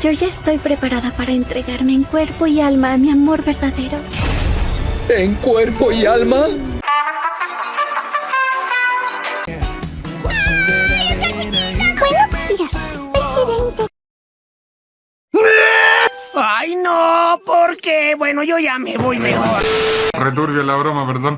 Yo ya estoy preparada para entregarme en cuerpo y alma a mi amor verdadero. ¿En cuerpo y alma? Buenos días, presidente. ¡Ay, no! ¿Por qué? Bueno, yo ya me voy mejor. Returbia la broma, perdón.